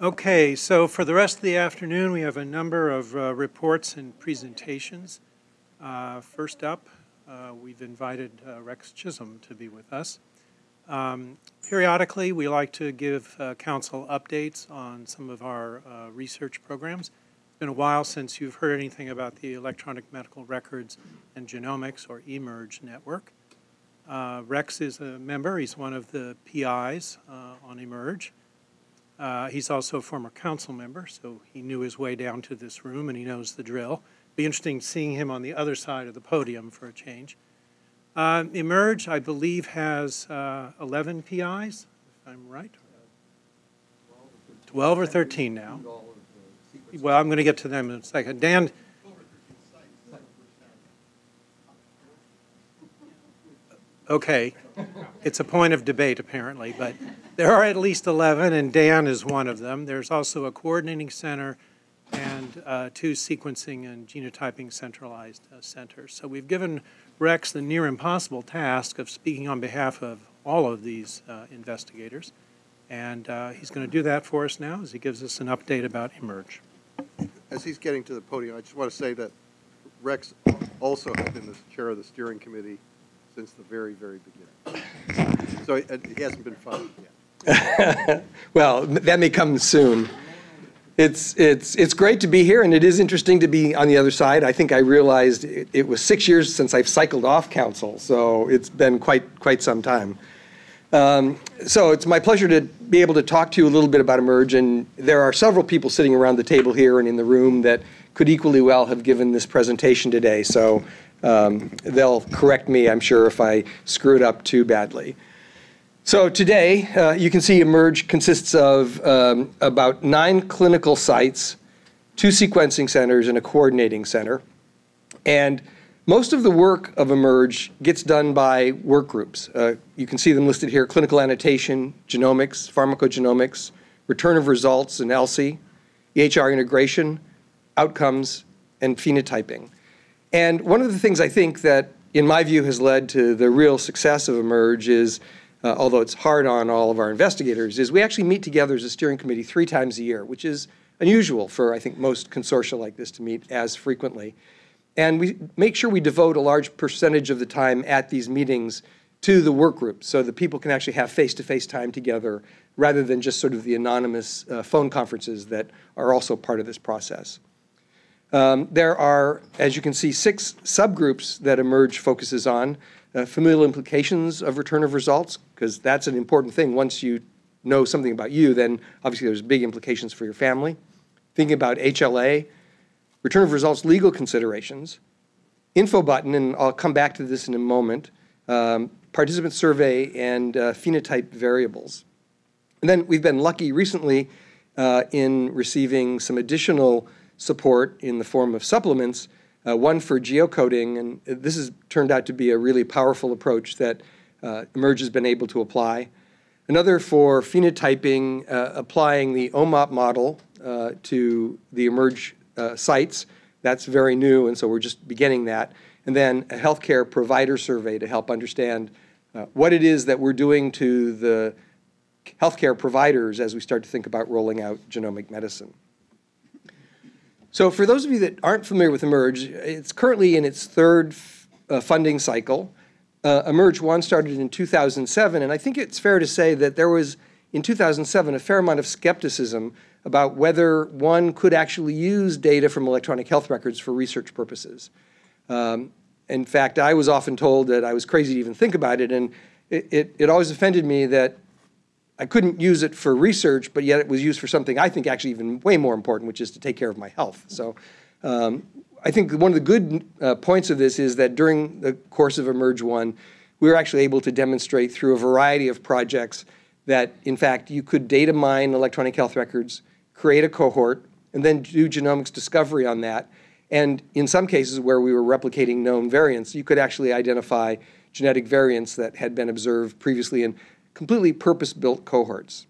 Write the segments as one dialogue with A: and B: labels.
A: Okay, so for the rest of the afternoon, we have a number of uh, reports and presentations. Uh, First up, uh, we've invited uh, Rex Chisholm to be with us. Um, Periodically, we like to give uh, council updates on some of our uh, research programs. It's been a while since you've heard anything about the Electronic Medical Records and Genomics, or eMERGE network. Rex is a member, he's one of the PIs on eMERGE. Uh, He's also a former council member, so he knew his way down to this room and he knows the drill. Be interesting seeing him on the other side of the podium for a change. Uh, Emerge, I believe, has uh, 11 PIs, if I'm right. 12 or 13 now. Well, I'm going to get to them in a second. Dan, okay, it's a point of debate apparently, but there are at least 11, and Dan is one of them. There's also a coordinating center and uh, two sequencing and genotyping centralized uh, centers. So we've given Rex the near impossible task of speaking on behalf of all of these uh, investigators. And uh, he's going to do that for us now as he gives us an update about Emerge.
B: As he's getting to the podium, I just want to say that Rex also has been the chair of the steering committee since the very, very beginning. So he hasn't been fired yet.
C: Well, that may come soon. It's, it's, it's great to be here, and it is interesting to be on the other side. I think I realized it, it was six years since I've cycled off council, so it's been quite, quite some time. Um, so it's my pleasure to be able to talk to you a little bit about Emerge, and there are several people sitting around the table here and in the room that could equally well have given this presentation today. So um, they'll correct me, I'm sure, if I screw it up too badly. So today, uh, you can see eMERGE consists of um, about nine clinical sites, two sequencing centers, and a coordinating center. And most of the work of eMERGE gets done by work groups. Uh, you can see them listed here, clinical annotation, genomics, pharmacogenomics, return of results and ELSI, EHR integration, outcomes, and phenotyping. And one of the things I think that, in my view, has led to the real success of eMERGE is uh, although it's hard on all of our investigators, is we actually meet together as a steering committee three times a year, which is unusual for, I think, most consortia like this to meet as frequently. And we make sure we devote a large percentage of the time at these meetings to the work group so that people can actually have face-to-face time together rather than just sort of the anonymous uh, phone conferences that are also part of this process. Um, there are, as you can see, six subgroups that eMERGE focuses on uh, familial implications of return of results, because that's an important thing. Once you know something about you, then obviously there's big implications for your family. Thinking about HLA, return of results legal considerations, info button, and I'll come back to this in a moment, um, participant survey, and uh, phenotype variables. And then we've been lucky recently uh, in receiving some additional support in the form of supplements uh, one for geocoding, and this has turned out to be a really powerful approach that uh, Emerge has been able to apply. Another for phenotyping, uh, applying the OMOP model uh, to the Emerge uh, sites. That's very new, and so we're just beginning that. And then a healthcare provider survey to help understand what it is that we're doing to the healthcare providers as we start to think about rolling out genomic medicine. So for those of you that aren't familiar with eMERGE, it's currently in its third uh, funding cycle. Uh, eMERGE 1 started in 2007, and I think it's fair to say that there was, in 2007, a fair amount of skepticism about whether one could actually use data from electronic health records for research purposes. Um, in fact, I was often told that I was crazy to even think about it, and it, it, it always offended me that I couldn't use it for research, but yet it was used for something I think actually even way more important, which is to take care of my health. So um, I think one of the good uh, points of this is that during the course of Emerge 1, we were actually able to demonstrate through a variety of projects that, in fact, you could data mine electronic health records, create a cohort, and then do genomics discovery on that. And in some cases where we were replicating known variants, you could actually identify genetic variants that had been observed previously in completely purpose-built cohorts.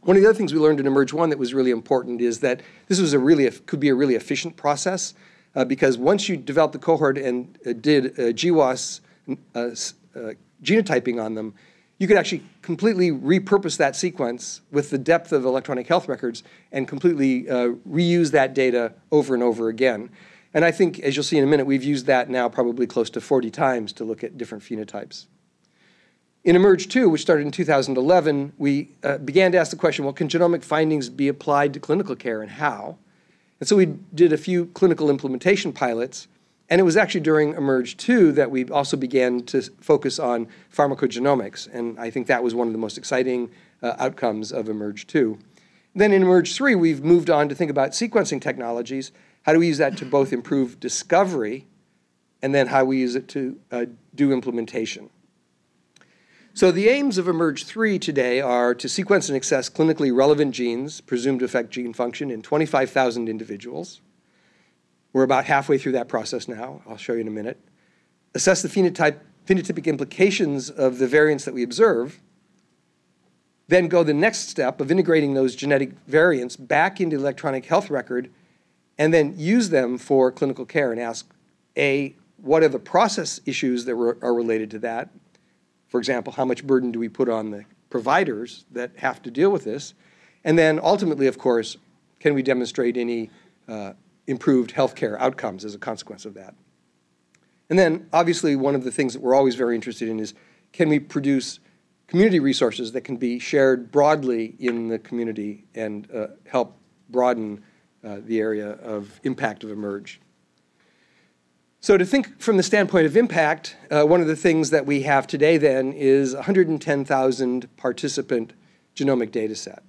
C: One of the other things we learned in Emerge 1 that was really important is that this was a really could be a really efficient process uh, because once you developed the cohort and uh, did uh, GWAS uh, uh, genotyping on them, you could actually completely repurpose that sequence with the depth of electronic health records and completely uh, reuse that data over and over again. And I think, as you'll see in a minute, we've used that now probably close to 40 times to look at different phenotypes. In eMERGE 2, which started in 2011, we uh, began to ask the question, well, can genomic findings be applied to clinical care and how? And so we did a few clinical implementation pilots, and it was actually during eMERGE 2 that we also began to focus on pharmacogenomics, and I think that was one of the most exciting uh, outcomes of eMERGE 2. Then in eMERGE 3, we've moved on to think about sequencing technologies. How do we use that to both improve discovery and then how we use it to uh, do implementation? So the aims of eMERGE 3 today are to sequence and access clinically relevant genes presumed to affect gene function in 25,000 individuals. We're about halfway through that process now. I'll show you in a minute. Assess the phenotype, phenotypic implications of the variants that we observe. Then go the next step of integrating those genetic variants back into electronic health record and then use them for clinical care and ask, A, what are the process issues that are related to that? For example, how much burden do we put on the providers that have to deal with this? And then ultimately, of course, can we demonstrate any uh, improved healthcare outcomes as a consequence of that? And then, obviously, one of the things that we're always very interested in is can we produce community resources that can be shared broadly in the community and uh, help broaden uh, the area of impact of eMERGE? So to think from the standpoint of impact, uh, one of the things that we have today then is 110,000 participant genomic data set.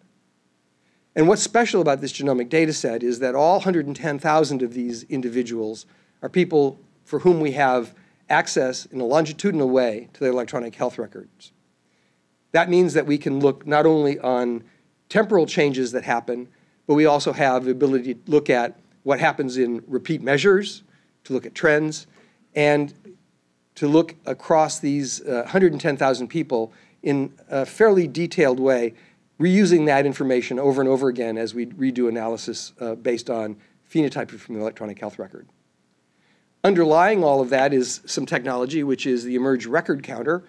C: And what's special about this genomic data set is that all 110,000 of these individuals are people for whom we have access in a longitudinal way to their electronic health records. That means that we can look not only on temporal changes that happen, but we also have the ability to look at what happens in repeat measures, to look at trends, and to look across these uh, 110,000 people in a fairly detailed way, reusing that information over and over again as we redo analysis uh, based on phenotyping from the electronic health record. Underlying all of that is some technology, which is the eMERGE record counter.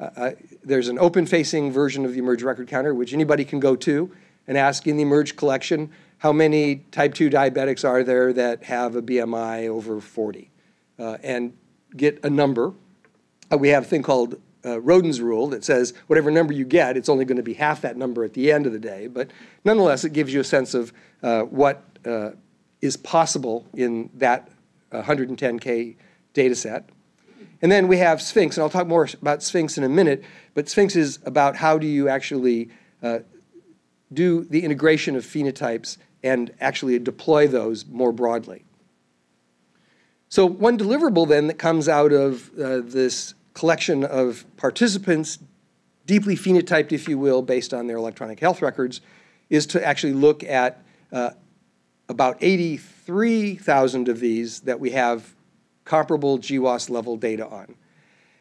C: Uh, uh there's an open-facing version of the eMERGE record counter, which anybody can go to and ask in the eMERGE collection, how many type 2 diabetics are there that have a BMI over 40? Uh, and get a number. Uh, we have a thing called uh, Roden's rule that says whatever number you get, it's only going to be half that number at the end of the day. But nonetheless, it gives you a sense of uh, what uh, is possible in that 110K data set. And then we have Sphinx, and I'll talk more about Sphinx in a minute, but Sphinx is about how do you actually uh, do the integration of phenotypes and actually deploy those more broadly. So one deliverable then that comes out of uh, this collection of participants, deeply phenotyped, if you will, based on their electronic health records, is to actually look at uh, about 83,000 of these that we have comparable GWAS level data on.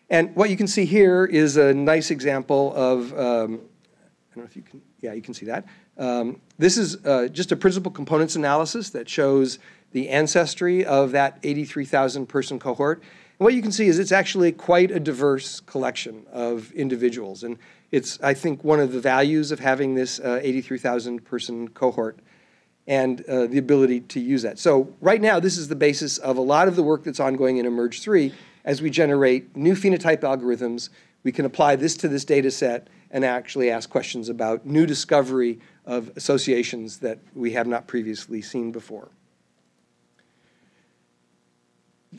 C: And what you can see here is a nice example of, um, I don't know if you can, yeah, you can see that. Um, this is uh, just a principal components analysis that shows the ancestry of that 83,000 person cohort. And what you can see is it's actually quite a diverse collection of individuals. And it's, I think, one of the values of having this uh, 83,000 person cohort and uh, the ability to use that. So right now, this is the basis of a lot of the work that's ongoing in eMERGE 3 as we generate new phenotype algorithms. We can apply this to this data set and actually ask questions about new discovery of associations that we have not previously seen before.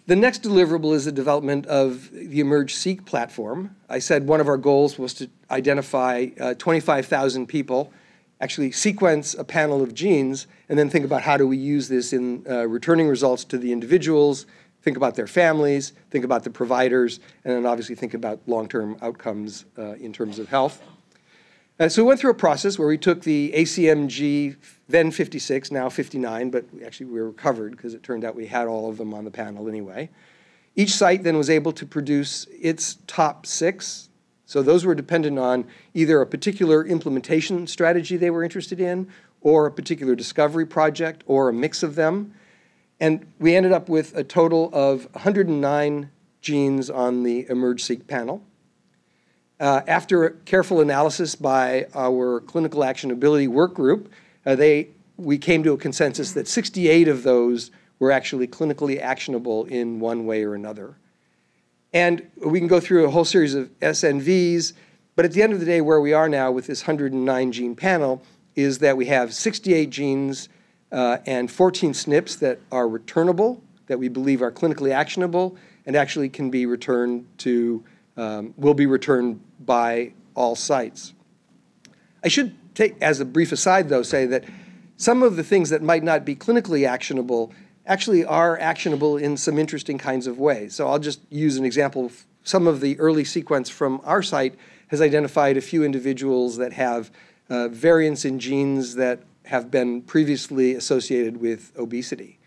C: The next deliverable is the development of the eMERGE Seq platform. I said one of our goals was to identify uh, 25,000 people, actually sequence a panel of genes, and then think about how do we use this in uh, returning results to the individuals, think about their families, think about the providers, and then obviously think about long-term outcomes uh, in terms of health. Uh, so we went through a process where we took the ACMG, then 56, now 59, but actually we were covered because it turned out we had all of them on the panel anyway. Each site then was able to produce its top six. So those were dependent on either a particular implementation strategy they were interested in, or a particular discovery project, or a mix of them. And we ended up with a total of 109 genes on the eMERGE-seq panel. Uh, after careful analysis by our clinical actionability work group, uh, they, we came to a consensus that 68 of those were actually clinically actionable in one way or another. And we can go through a whole series of SNVs, but at the end of the day, where we are now with this 109 gene panel is that we have 68 genes uh, and 14 SNPs that are returnable, that we believe are clinically actionable, and actually can be returned to, um, will be returned by all sites. I should take, as a brief aside though, say that some of the things that might not be clinically actionable actually are actionable in some interesting kinds of ways. So I'll just use an example. Some of the early sequence from our site has identified a few individuals that have uh, variants in genes that have been previously associated with obesity.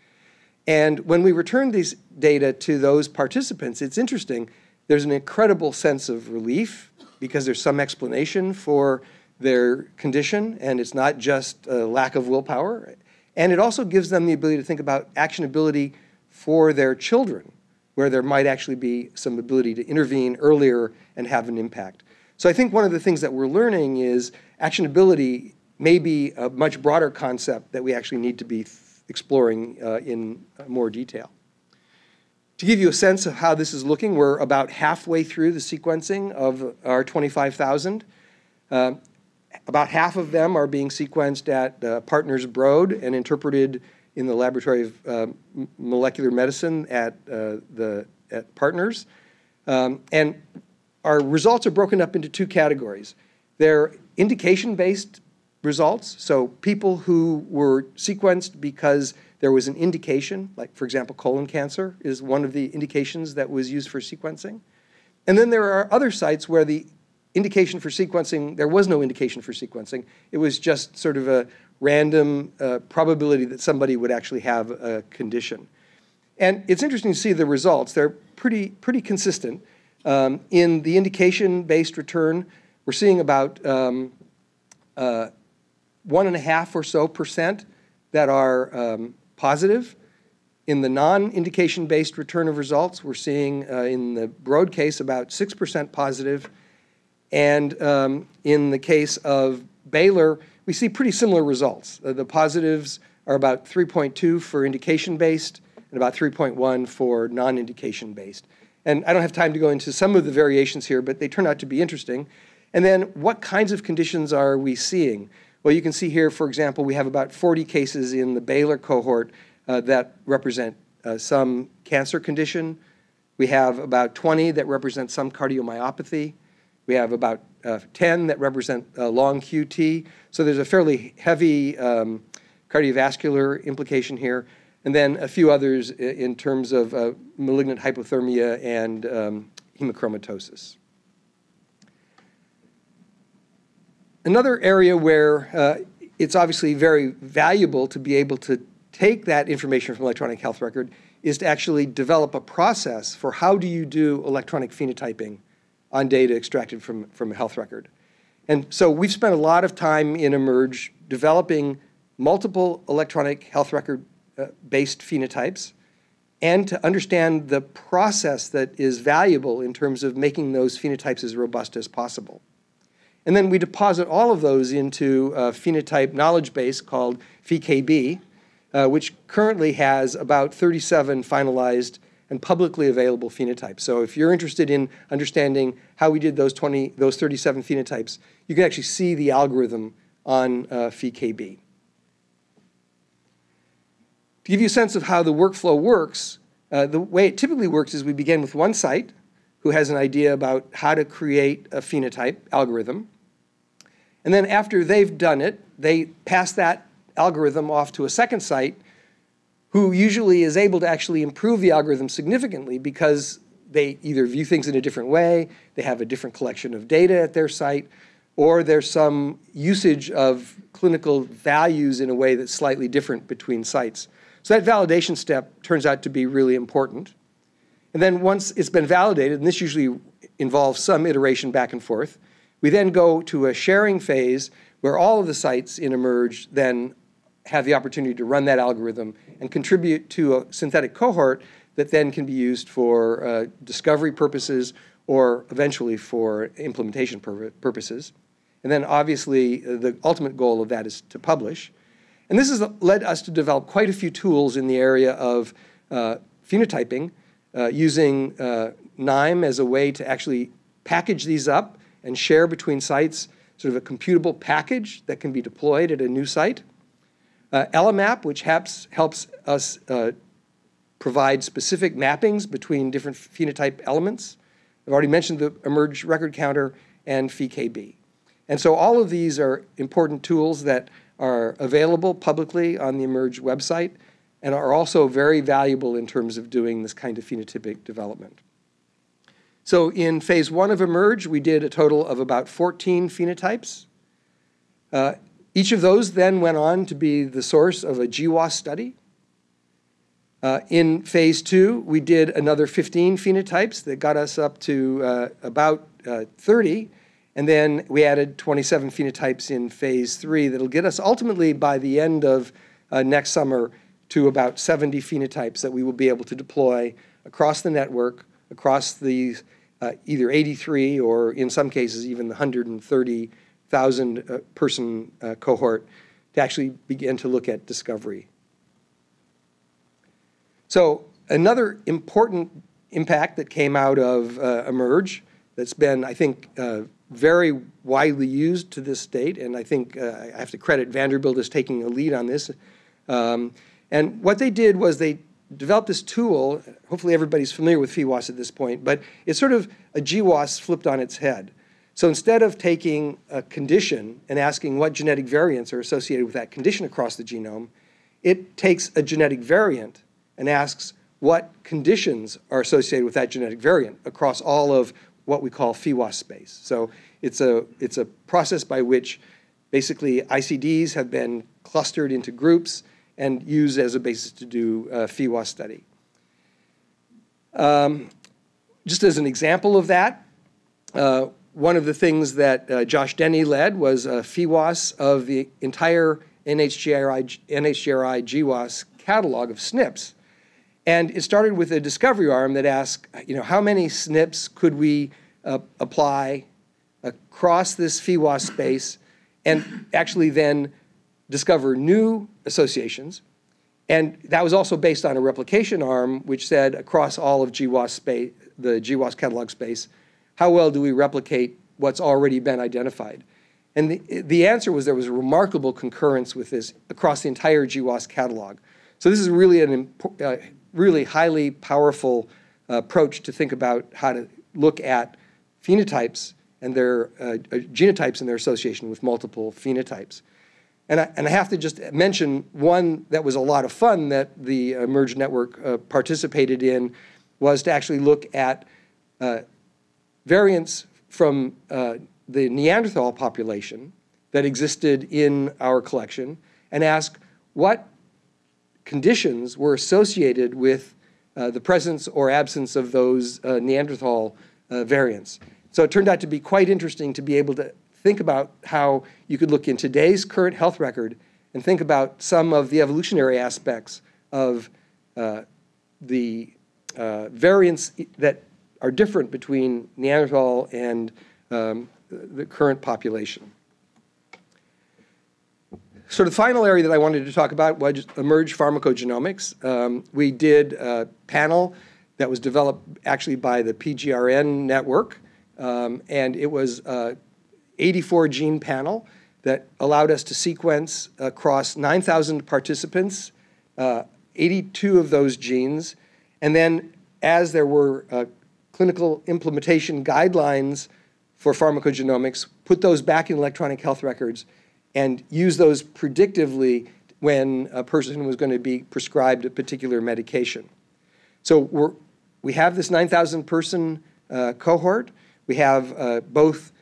C: And when we return these data to those participants, it's interesting. There's an incredible sense of relief because there's some explanation for their condition, and it's not just a lack of willpower. And it also gives them the ability to think about actionability for their children, where there might actually be some ability to intervene earlier and have an impact. So I think one of the things that we're learning is actionability may be a much broader concept that we actually need to be exploring uh, in more detail. To give you a sense of how this is looking, we're about halfway through the sequencing of our 25,000. Uh, about half of them are being sequenced at uh, Partners Broad and interpreted in the Laboratory of uh, Molecular Medicine at uh, the at Partners. Um, and our results are broken up into two categories. They're indication-based results, so people who were sequenced because there was an indication, like for example, colon cancer is one of the indications that was used for sequencing. And then there are other sites where the indication for sequencing, there was no indication for sequencing. It was just sort of a random uh, probability that somebody would actually have a condition. And it's interesting to see the results. They're pretty, pretty consistent. Um, in the indication-based return, we're seeing about um, uh, one and a half or so percent that are um, positive. In the non-indication-based return of results, we're seeing uh, in the Broad case about 6% positive, and um, in the case of Baylor, we see pretty similar results. Uh, the positives are about 3.2 for indication-based and about 3.1 for non-indication-based. And I don't have time to go into some of the variations here, but they turn out to be interesting. And then what kinds of conditions are we seeing? Well, you can see here, for example, we have about 40 cases in the Baylor cohort uh, that represent uh, some cancer condition. We have about 20 that represent some cardiomyopathy. We have about uh, 10 that represent uh, long QT. So there's a fairly heavy um, cardiovascular implication here. And then a few others in terms of uh, malignant hypothermia and um, hemochromatosis. Another area where uh, it's obviously very valuable to be able to take that information from electronic health record is to actually develop a process for how do you do electronic phenotyping on data extracted from, from a health record. And so we've spent a lot of time in eMERGE developing multiple electronic health record uh, based phenotypes and to understand the process that is valuable in terms of making those phenotypes as robust as possible. And then we deposit all of those into a phenotype knowledge base called PheKB, uh, which currently has about 37 finalized and publicly available phenotypes. So if you're interested in understanding how we did those 20, those 37 phenotypes, you can actually see the algorithm on uh, PheKB. To give you a sense of how the workflow works, uh, the way it typically works is we begin with one site who has an idea about how to create a phenotype algorithm. And then after they've done it, they pass that algorithm off to a second site who usually is able to actually improve the algorithm significantly because they either view things in a different way, they have a different collection of data at their site, or there's some usage of clinical values in a way that's slightly different between sites. So that validation step turns out to be really important. And then once it's been validated, and this usually involves some iteration back and forth, we then go to a sharing phase where all of the sites in eMERGE then have the opportunity to run that algorithm and contribute to a synthetic cohort that then can be used for uh, discovery purposes or eventually for implementation pur purposes. And then obviously uh, the ultimate goal of that is to publish. And this has led us to develop quite a few tools in the area of uh, phenotyping uh, using uh, KNIME as a way to actually package these up and share between sites sort of a computable package that can be deployed at a new site. Uh, eleMAP, which helps, helps us uh, provide specific mappings between different phenotype elements. I've already mentioned the eMERGE record counter and PheKB. And so all of these are important tools that are available publicly on the eMERGE website and are also very valuable in terms of doing this kind of phenotypic development. So in phase one of eMERGE, we did a total of about 14 phenotypes. Uh, each of those then went on to be the source of a GWAS study. Uh, in phase two, we did another 15 phenotypes that got us up to uh, about uh, 30. And then we added 27 phenotypes in phase three that'll get us ultimately by the end of uh, next summer to about 70 phenotypes that we will be able to deploy across the network, across the uh, either 83 or in some cases even the 130,000 uh, person uh, cohort to actually begin to look at discovery. So another important impact that came out of uh, eMERGE that's been, I think, uh, very widely used to this date, and I think uh, I have to credit Vanderbilt as taking a lead on this. Um, and what they did was they developed this tool. Hopefully, everybody's familiar with PheWAS at this point, but it's sort of a GWAS flipped on its head. So instead of taking a condition and asking what genetic variants are associated with that condition across the genome, it takes a genetic variant and asks what conditions are associated with that genetic variant across all of what we call PheWAS space. So it's a, it's a process by which basically ICDs have been clustered into groups and use as a basis to do a PheWAS study. Um, just as an example of that, uh, one of the things that uh, Josh Denny led was a PheWAS of the entire NHGRI, NHGRI GWAS catalog of SNPs. And it started with a discovery arm that asked, you know, how many SNPs could we uh, apply across this PheWAS space and actually then discover new associations. And that was also based on a replication arm, which said across all of GWAS space, the GWAS catalog space, how well do we replicate what's already been identified? And the, the answer was there was a remarkable concurrence with this across the entire GWAS catalog. So this is really an uh, really highly powerful uh, approach to think about how to look at phenotypes and their uh, uh genotypes and their association with multiple phenotypes. And I, and I have to just mention one that was a lot of fun that the eMERGE Network uh, participated in was to actually look at uh, variants from uh, the Neanderthal population that existed in our collection and ask what conditions were associated with uh, the presence or absence of those uh, Neanderthal uh, variants. So it turned out to be quite interesting to be able to think about how you could look in today's current health record and think about some of the evolutionary aspects of uh, the uh, variants that are different between Neanderthal and um, the current population. So the final area that I wanted to talk about was eMERGE pharmacogenomics. Um, we did a panel that was developed actually by the PGRN network, um, and it was a 84 gene panel that allowed us to sequence across 9,000 participants, uh, 82 of those genes, and then as there were uh, clinical implementation guidelines for pharmacogenomics, put those back in electronic health records and use those predictively when a person was going to be prescribed a particular medication. So we're, we have this 9,000 person uh, cohort. We have uh, both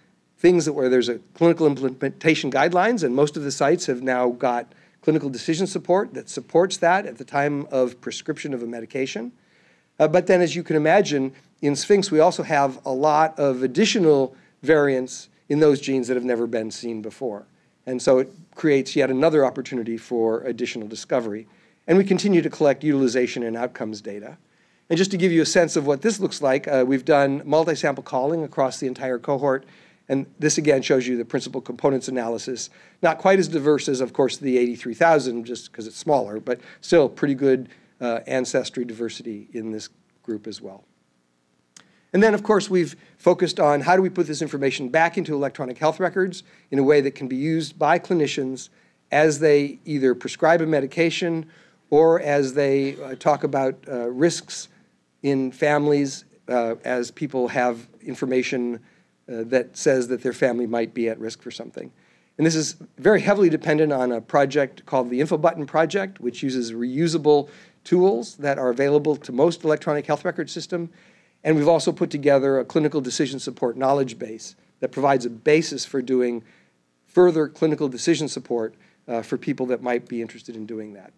C: things that where there's a clinical implementation guidelines, and most of the sites have now got clinical decision support that supports that at the time of prescription of a medication. Uh, but then, as you can imagine, in Sphinx, we also have a lot of additional variants in those genes that have never been seen before. And so it creates yet another opportunity for additional discovery. And we continue to collect utilization and outcomes data. And just to give you a sense of what this looks like, uh, we've done multi-sample calling across the entire cohort. And this again shows you the principal components analysis. Not quite as diverse as, of course, the 83,000, just because it's smaller, but still pretty good uh, ancestry diversity in this group as well. And then, of course, we've focused on how do we put this information back into electronic health records in a way that can be used by clinicians as they either prescribe a medication or as they uh, talk about uh, risks in families uh, as people have information uh, that says that their family might be at risk for something. And this is very heavily dependent on a project called the InfoButton Project, which uses reusable tools that are available to most electronic health record system and we've also put together a clinical decision support knowledge base that provides a basis for doing further clinical decision support uh, for people that might be interested in doing that.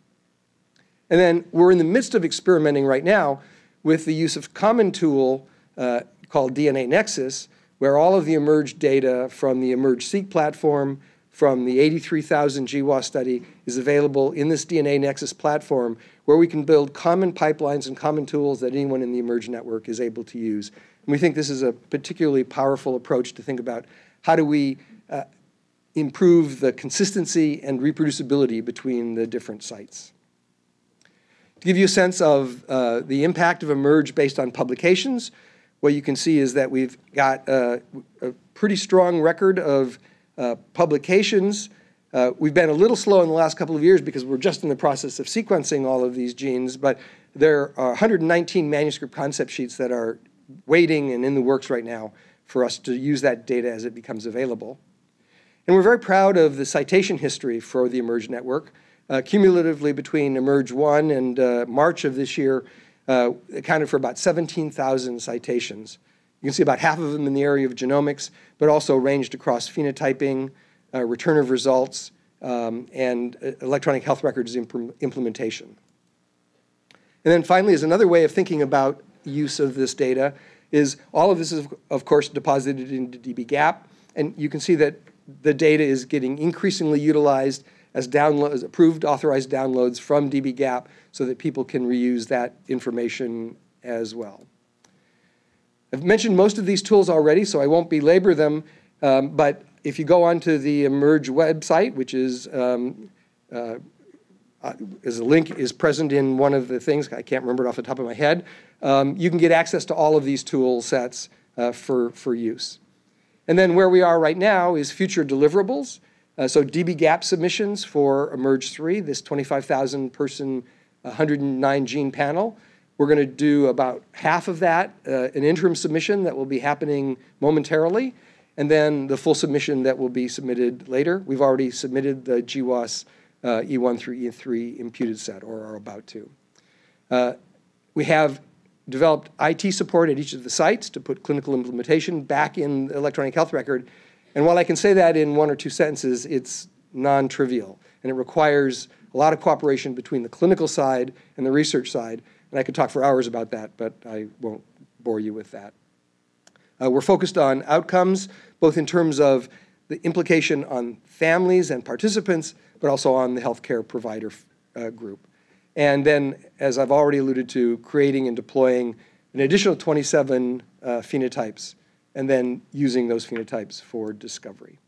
C: And then we're in the midst of experimenting right now with the use of common tool uh, called DNA Nexus, where all of the emerged data from the emerge seq platform, from the 83,000 GWAS study is available in this DNA Nexus platform where we can build common pipelines and common tools that anyone in the emerge network is able to use. And we think this is a particularly powerful approach to think about how do we uh, improve the consistency and reproducibility between the different sites. To give you a sense of uh, the impact of emerge based on publications, what you can see is that we've got a pretty strong record of uh, publications. Uh, we've been a little slow in the last couple of years because we're just in the process of sequencing all of these genes, but there are 119 manuscript concept sheets that are waiting and in the works right now for us to use that data as it becomes available. And we're very proud of the citation history for the eMERGE network. Uh, cumulatively between eMERGE 1 and uh, March of this year, uh, accounted for about 17,000 citations. You can see about half of them in the area of genomics, but also ranged across phenotyping, uh, return of results, um, and uh, electronic health records imp implementation. And then finally, is another way of thinking about use of this data is all of this is, of course, deposited into dbGaP, and you can see that the data is getting increasingly utilized as downloads, approved authorized downloads from dbGaP so that people can reuse that information as well. I've mentioned most of these tools already, so I won't belabor them, um, but if you go onto the eMERGE website, which is, um, uh, uh, is a link is present in one of the things, I can't remember it off the top of my head, um, you can get access to all of these tool sets uh, for, for use. And then where we are right now is future deliverables. Uh, so dbGaP submissions for eMERGE 3, this 25,000 person, 109 gene panel. We're going to do about half of that, uh, an interim submission that will be happening momentarily, and then the full submission that will be submitted later. We've already submitted the GWAS uh, E1 through E3 imputed set, or are about to. Uh, we have developed IT support at each of the sites to put clinical implementation back in the electronic health record. And while I can say that in one or two sentences, it's non-trivial, and it requires a lot of cooperation between the clinical side and the research side and I could talk for hours about that, but I won't bore you with that. Uh, we're focused on outcomes, both in terms of the implication on families and participants, but also on the healthcare provider uh, group. And then, as I've already alluded to, creating and deploying an additional 27 uh, phenotypes, and then using those phenotypes for discovery.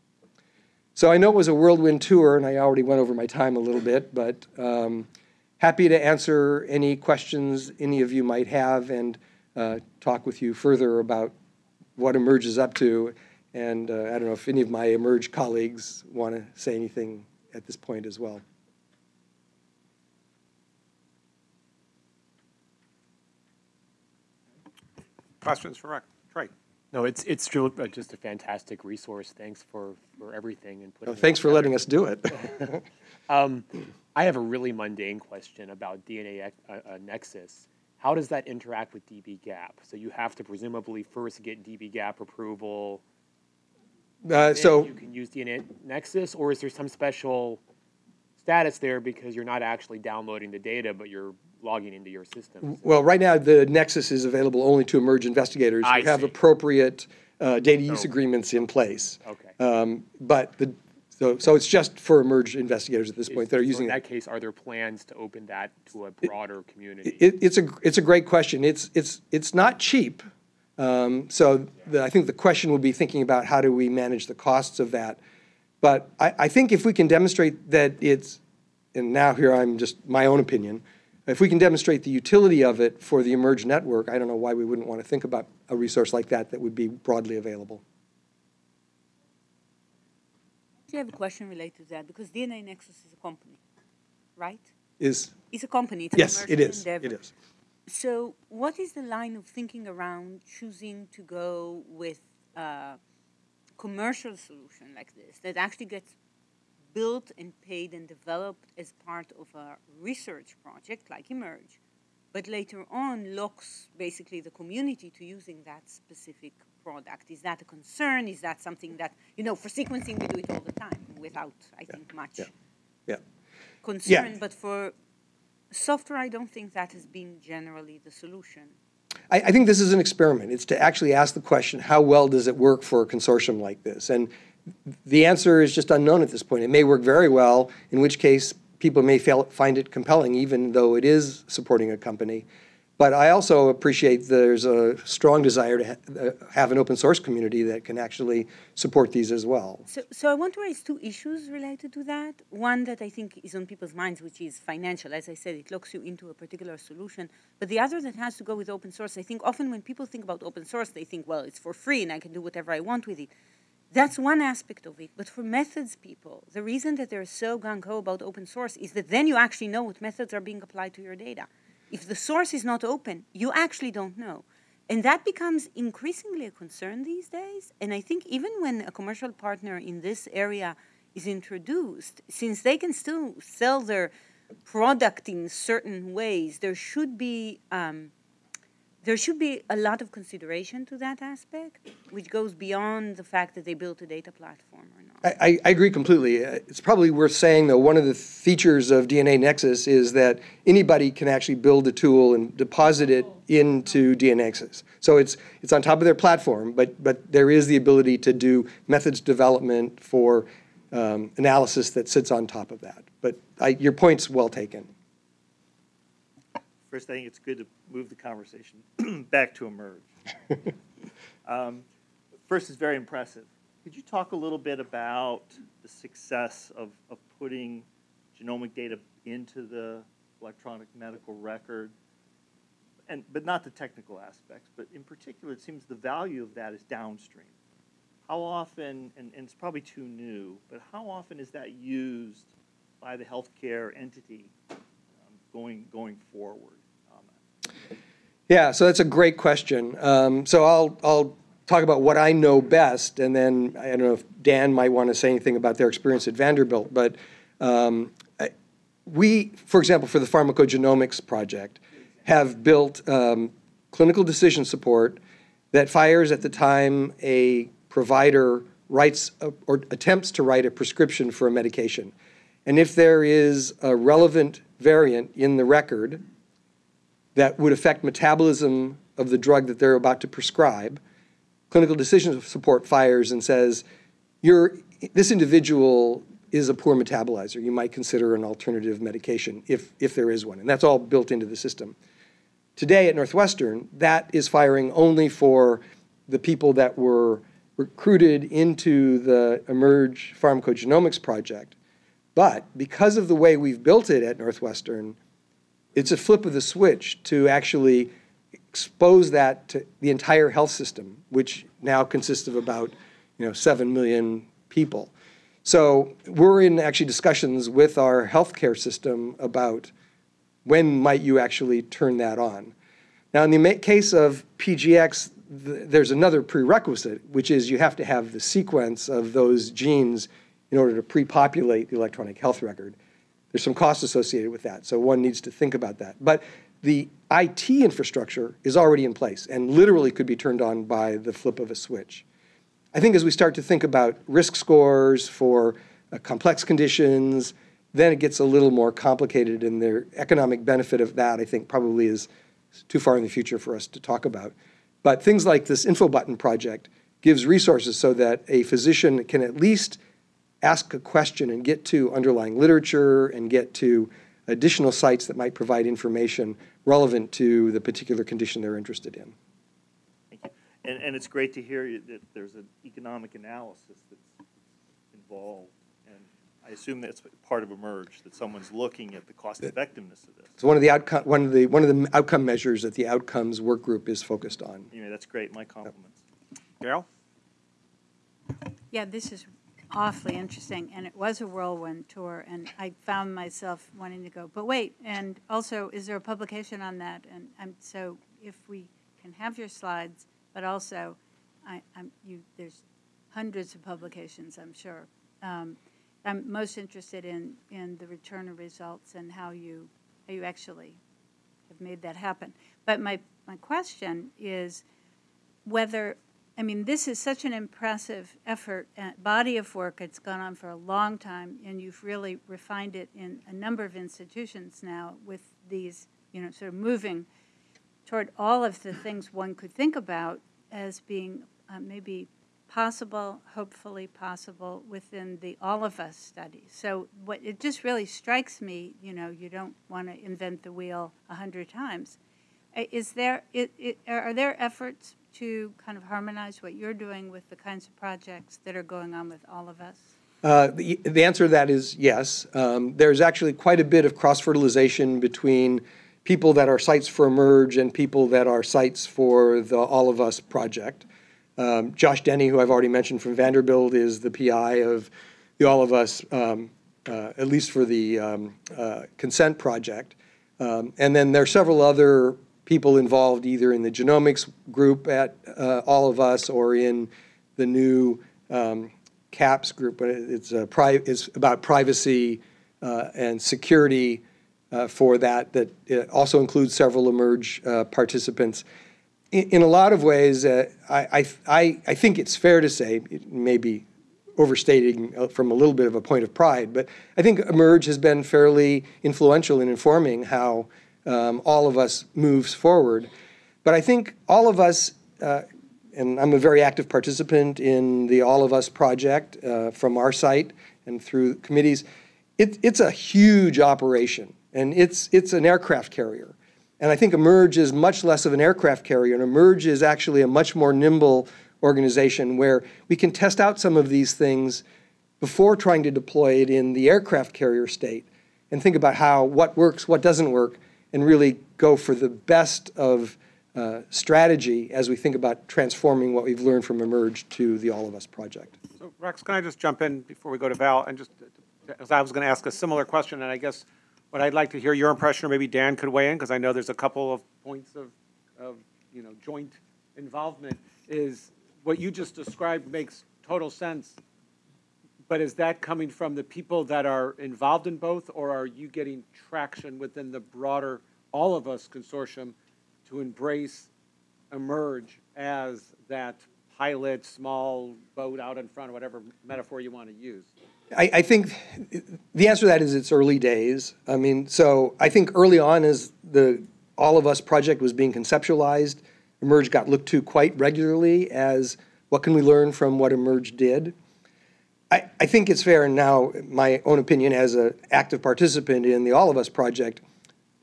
C: So I know it was a whirlwind tour, and I already went over my time a little bit, but um, happy to answer any questions any of you might have and uh, talk with you further about what eMERGE is up to. And uh, I don't know if any of my eMERGE colleagues want to say anything at this point as well.
D: Questions for Rex? Trey?
E: No, it's it's uh, just a fantastic resource. Thanks for, for everything and putting.
C: Well, thanks for letting us do it.
E: Um, I have a really mundane question about DNA uh, uh, Nexus. How does that interact with dbGaP? So you have to presumably first get dbGaP approval.
C: Uh, so
E: you can use DNA Nexus, or is there some special status there because you're not actually downloading the data, but you're logging into your system?
C: Well, right now, the Nexus is available only to eMERGE investigators who
E: I
C: have
E: see.
C: appropriate uh, data use
E: Okay.
C: agreements in place.
E: Okay.
C: Um, But the So, so it's just for emerge investigators at this point that are
E: So
C: using
E: In
C: it.
E: that case, are there plans to open that to a broader community?
C: It, it's a, it's a great question. It's, it's, it's not cheap. Um, so the, I think the question will be thinking about how do we manage the costs of that. But I, I think if we can demonstrate that it's, and now here I'm just my own opinion, if we can demonstrate the utility of it for the Emerge network, I don't know why we wouldn't want to think about a resource like that that would be broadly available.
F: Do you have a question related to that because DNA Nexus is a company, right?
C: Is,
F: It's a company. It's
C: yes, it is,
F: endeavor.
C: it is.
F: So, what is the line of thinking around choosing to go with a commercial solution like this that actually gets built and paid and developed as part of a research project like Emerge, but later on locks basically the community to using that specific product? Is that a concern? Is that something that, you know, for sequencing we do it all the time without, I think, much
C: yeah, Yeah.
F: concern, but for software, I don't think that has been generally the solution.
C: I, I think this is an experiment. It's to actually ask the question, how well does it work for a consortium like this? And the answer is just unknown at this point. It may work very well, in which case people may fail, find it compelling, even though it is supporting a company. But I also appreciate there's a strong desire to ha- uh, have an open source community that can actually support these as well.
F: So, so I want to raise two issues related to that. One that I think is on people's minds, which is financial. As I said, it locks you into a particular solution. But the other that has to go with open source. I think often when people think about open source, they think, well, it's for free and I can do whatever I want with it. That's one aspect of it. But for methods people, the reason that they're so gung ho about open source is that then you actually know what methods are being applied to your data. If the source is not open, you actually don't know. And that becomes increasingly a concern these days. And I think even when a commercial partner in this area is introduced, since they can still sell their product in certain ways, there should be um, there should be a lot of consideration to that aspect, which goes beyond the fact that they built a data platform or not.
C: I, I- agree completely. It's probably worth saying, though, one of the features of DNA Nexus is that anybody can actually build a tool and deposit it into DNA Nexus. So it's, it's on top of their platform, but, but there is the ability to do methods development for um, analysis that sits on top of that. But I, your point's well taken.
G: First, I think it's good to move the conversation back to emerge. Um, First, is very impressive. Could you talk a little bit about the success of, of putting genomic data into the electronic medical record? And, but not the technical aspects, but in particular, it seems the value of that is downstream. How often, and, and it's probably too new, but how often is that used by the healthcare entity going, going forward?
C: Yeah, so that's a great question. Um, so I'll, I'll talk about what I know best, and then I don't know if Dan might want to say anything about their experience at Vanderbilt, but um, we, for example, for the pharmacogenomics project, have built um, clinical decision support that fires at the time a provider writes a- or attempts to write a prescription for a medication. And if there is a relevant variant in the record, that would affect metabolism of the drug that they're about to prescribe, clinical decision support fires and says, this individual is a poor metabolizer. You might consider an alternative medication if, if there is one. And that's all built into the system. Today at Northwestern, that is firing only for the people that were recruited into the Emerge Pharmacogenomics project. But because of the way we've built it at Northwestern, it's a flip of the switch to actually expose that to the entire health system, which now consists of about, you know, seven million people. So we're in actually discussions with our healthcare system about when might you actually turn that on. Now, in the case of PGX, th- there's another prerequisite, which is you have to have the sequence of those genes in order to pre-populate the electronic health record. There's some costs associated with that, so one needs to think about that. But the IT infrastructure is already in place and literally could be turned on by the flip of a switch. I think as we start to think about risk scores for uh, complex conditions, then it gets a little more complicated, and the economic benefit of that, I think, probably is too far in the future for us to talk about. But things like this info button project gives resources so that a physician can at least ask a question and get to underlying literature and get to additional sites that might provide information relevant to the particular condition they're interested in.
G: Thank you. And, and it's great to hear you that there's an economic analysis that's involved. And I assume that's part of Emerge, that someone's looking at the cost effectiveness of this.
C: It's one of the outcome, one of the, one of the outcome measures that the outcomes work group is focused on.
G: Anyway, that's great. My compliments.
D: Gail?
H: Yeah, this is awfully interesting, and it was a whirlwind tour, and I found myself wanting to go, but wait, and also, is there a publication on that? And I'm, so if we can have your slides, but also, I, I'm, you, there's hundreds of publications, I'm sure. Um, I'm most interested in, in the return of results and how you, how you actually have made that happen. But my, my question is whether I mean, this is such an impressive effort, uh, body of work. It's gone on for a long time, and you've really refined it in a number of institutions now with these, you know, sort of moving toward all of the things one could think about as being uh, maybe possible, hopefully possible within the all of us study. So what it just really strikes me, you know, you don't want to invent the wheel a hundred times. Is there, it, are there efforts to kind of harmonize what you're doing with the kinds of projects that are going on with all of us?
C: Uh, The the answer to that is yes. Um, There's actually quite a bit of cross-fertilization between people that are sites for Emerge and people that are sites for the All of Us project. Um, Josh Denny, who I've already mentioned from Vanderbilt, is the PI of the All of Us, um, uh, at least for the um, uh, consent project. Um, And then there are several other people involved either in the genomics group at uh, All of Us or in the new um, CAPS group. But it's, a pri- it's about privacy uh, and security uh, for that, that also includes several Emerge uh, participants. In, in a lot of ways, uh, I, I, I think it's fair to say, it may be overstating uh, from a little bit of a point of pride, but I think Emerge has been fairly influential in informing how um, all of us moves forward. But I think all of us, uh, and I'm a very active participant in the All of Us project uh, from our site and through committees. It, it's a huge operation, and it's, it's an aircraft carrier. And I think Emerge is much less of an aircraft carrier, and Emerge is actually a much more nimble organization where we can test out some of these things before trying to deploy it in the aircraft carrier state and think about how what works, what doesn't work, and really go for the best of uh, strategy as we think about transforming what we've learned from Emerge to the All of Us project.
D: So Rex, can I just jump in before we go to Val and just, as I was going to ask a similar question, and I guess what I'd like to hear your impression, or maybe Dan could weigh in, because I know there's a couple of points of, of, you know, joint involvement, is what you just described makes total sense. But is that coming from the people that are involved in both, or are you getting traction within the broader, all of us consortium to embrace emerge as that pilot, small boat out in front, whatever metaphor you want to use?
C: I, I think the answer to that is it's early days. I mean, so I think early on as the All of Us project was being conceptualized, Emerge got looked to quite regularly as what can we learn from what Emerge did. I, I think it's fair, and now my own opinion as an active participant in the All of Us project,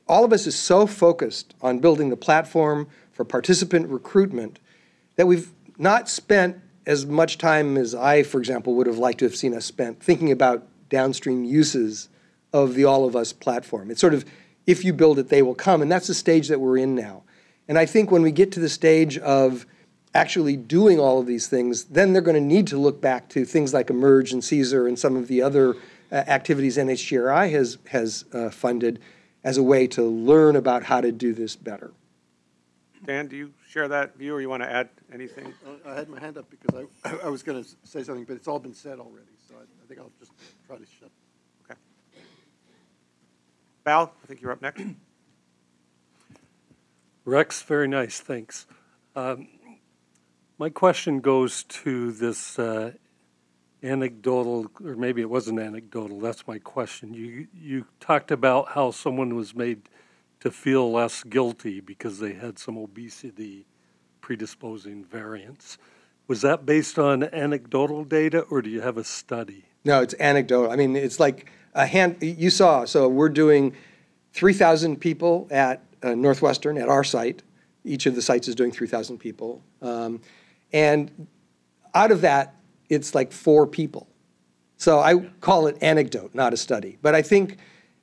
C: all of us is so focused on building the platform for participant recruitment that we've not spent as much time as I, for example, would have liked to have seen us spent thinking about downstream uses of the All of Us platform. It's sort of, if you build it, they will come, and that's the stage that we're in now. And I think when we get to the stage of actually doing all of these things, then they're going to need to look back to things like Emerge and CSER and some of the other uh, activities NHGRI has, has uh, funded as a way to learn about how to do this better.
D: Dan, do you share that view, or you want to add anything?
B: Uh, I had my hand up because I, I was going to say something, but it's all been said already, so I, I think I'll just try to shut.
D: Okay. Val, I think you're up next.
I: Rex, very nice, thanks. Um, My question goes to this uh, anecdotal, or maybe it wasn't anecdotal, that's my question. You, you talked about how someone was made to feel less guilty because they had some obesity predisposing variants. Was that based on anecdotal data, or do you have a study?
C: No, it's anecdotal. I mean, it's like a hand, you saw, so we're doing 3,000 people at uh, Northwestern, at our site. Each of the sites is doing 3,000 people. Um, And out of that, it's like four people. So I call it anecdote, not a study. But I think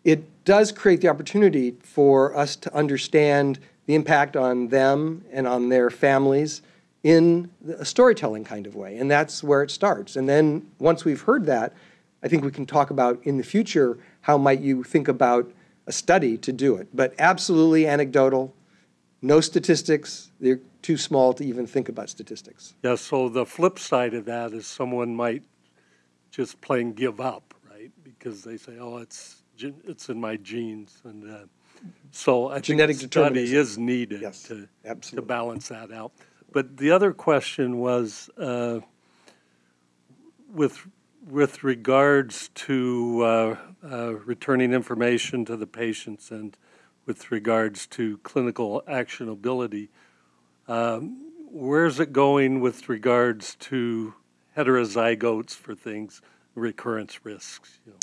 C: it does create the opportunity for us to understand the impact on them and on their families in a storytelling kind of way. And that's where it starts. And then once we've heard that, I think we can talk about in the future how might you think about a study to do it. But absolutely anecdotal, no statistics. They're too small to even think about statistics.
I: Yeah, so the flip side of that is someone might just plain give up, right? Because they say, oh, it's, it's in my genes. And uh, so I
C: Genetic
I: a study
C: determinism.
I: is needed
C: Yes,
I: to, to balance that out. But the other question was, uh, with, with regards to uh, uh, returning information to the patients and with regards to clinical actionability, um, where's it going with regards to heterozygotes for things, recurrence risks? you know?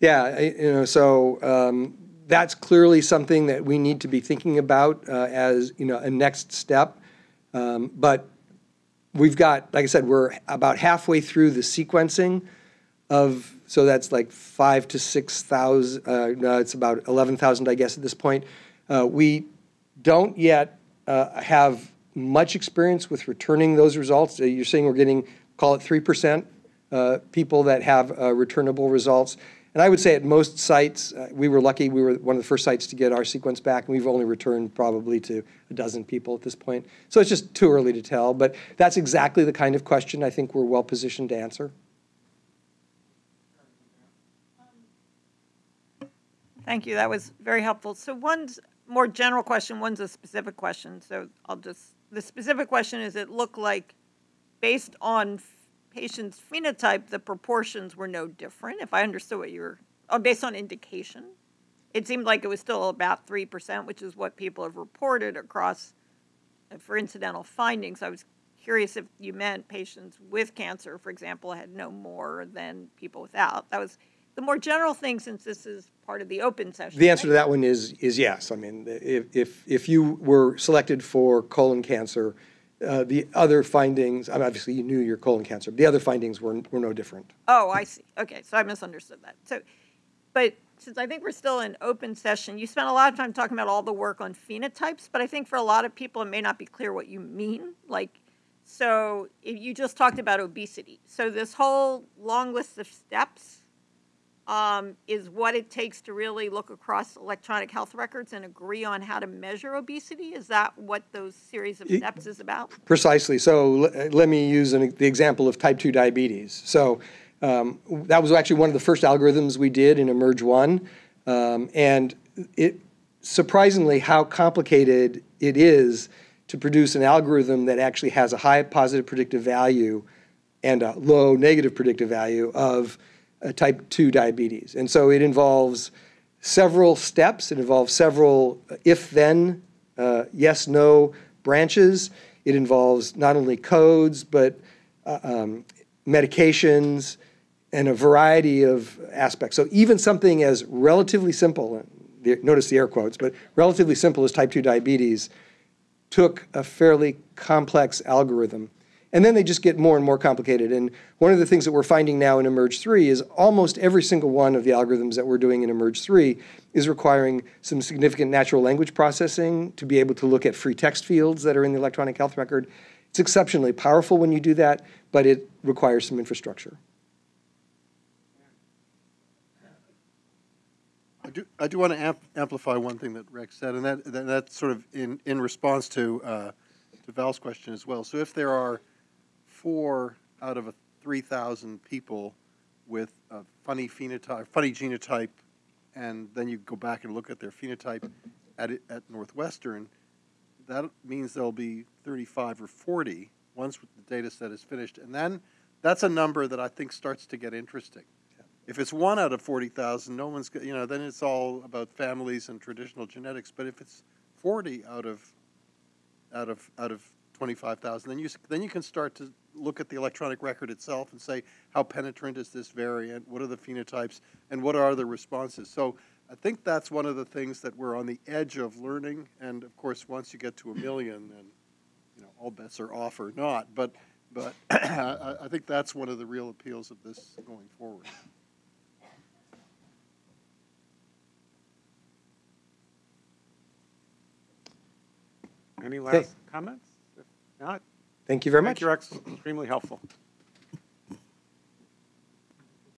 C: Yeah, you know, so um, that's clearly something that we need to be thinking about uh, as, you know, a next step. Um, But we've got, like I said, we're about halfway through the sequencing of, so that's like five to 6,000, uh, no, it's about 11,000, I guess, at this point. Uh, We don't yet uh, have much experience with returning those results. Uh, You're saying we're getting, call it 3% uh, people that have uh, returnable results. And I would say at most sites, uh, we were lucky, we were one of the first sites to get our sequence back, and we've only returned probably to a dozen people at this point. So it's just too early to tell, but that's exactly the kind of question I think we're well positioned to answer.
J: Thank you. That was very helpful. So one's more general question, one's a specific question. So I'll just, the specific question is, it looked like, based on patient's phenotype, the proportions were no different, if I understood what you were, oh, based on indication. It seemed like it was still about three percent, which is what people have reported across, uh, for incidental findings. I was curious if you meant patients with cancer, for example, had no more than people without. That was the more general thing, since this is part of the open session.
C: The answer to that one is, is yes. I mean, if, if, if you were selected for colon cancer, uh, the other findings, I mean, obviously you knew your colon cancer, but the other findings were, were no different.
J: Oh, I see. Okay, so I misunderstood that. So, but since I think we're still in open session, you spent a lot of time talking about all the work on phenotypes, but I think for a lot of people, it may not be clear what you mean. Like, so if you just talked about obesity. So this whole long list of steps um, is what it takes to really look across electronic health records and agree on how to measure obesity? Is that what those series of steps is about?
C: Precisely. So l- let me use an, the example of type 2 diabetes. So um, that was actually one of the first algorithms we did in Emerge 1. Um, and it surprisingly how complicated it is to produce an algorithm that actually has a high positive predictive value and a low negative predictive value of type 2 diabetes. And so it involves several steps, it involves several if then, uh, yes, no branches. It involves not only codes, but uh, um, medications and a variety of aspects. So even something as relatively simple, the- notice the air quotes, but relatively simple as type 2 diabetes took a fairly complex algorithm. And then they just get more and more complicated. And one of the things that we're finding now in Emerge 3 is almost every single one of the algorithms that we're doing in Emerge 3 is requiring some significant natural language processing to be able to look at free text fields that are in the electronic health record. It's exceptionally powerful when you do that, but it requires some infrastructure.
B: I do, I do want to amp- amplify one thing that Rex said, and that, that- that's sort of in, in response to, uh, to Val's question as well. So if there are four out of a 3,000 people with a funny phenotype, funny genotype, and then you go back and look at their phenotype at, at Northwestern, that means there'll be 35 or 40 once the data set is finished. And then that's a number that I think starts to get interesting. If it's one out of 40,000, no one's, you know, then it's all about families and traditional genetics. But if it's 40 out of, out of, out of 25,000, then you, then you can start to look at the electronic record itself and say, how penetrant is this variant? What are the phenotypes? And what are the responses? So I think that's one of the things that we're on the edge of learning. And of course, once you get to a million, then, you know, all bets are off or not. But, but I, I think that's one of the real appeals of this going forward.
D: Any last comments? If not,
C: Thank you very
D: thank
C: much.
D: you, Rex, extremely helpful.